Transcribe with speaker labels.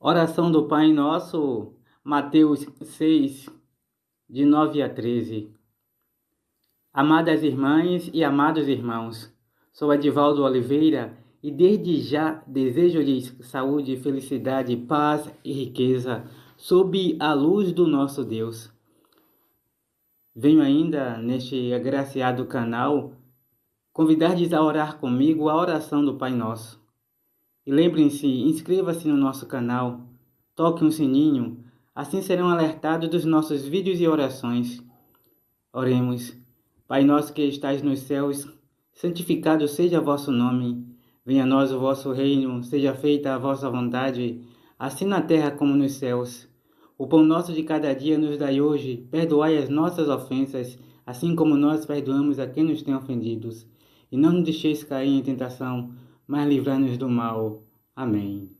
Speaker 1: Oração do Pai Nosso, Mateus 6, de 9 a 13. Amadas irmãs e amados irmãos, sou Edivaldo Oliveira e desde já desejo-lhes saúde, felicidade, paz e riqueza sob a luz do nosso Deus. Venho ainda neste agraciado canal convidar-lhes a orar comigo a oração do Pai Nosso. E lembrem-se, inscreva-se no nosso canal, toque um sininho, assim serão alertados dos nossos vídeos e orações. Oremos. Pai nosso que estais nos céus, santificado seja vosso nome. Venha a nós o vosso reino, seja feita a vossa vontade, assim na terra como nos céus. O pão nosso de cada dia nos dai hoje, perdoai as nossas ofensas, assim como nós perdoamos a quem nos tem ofendidos. E não nos deixeis cair em tentação, mas livrai-nos do mal. Amém.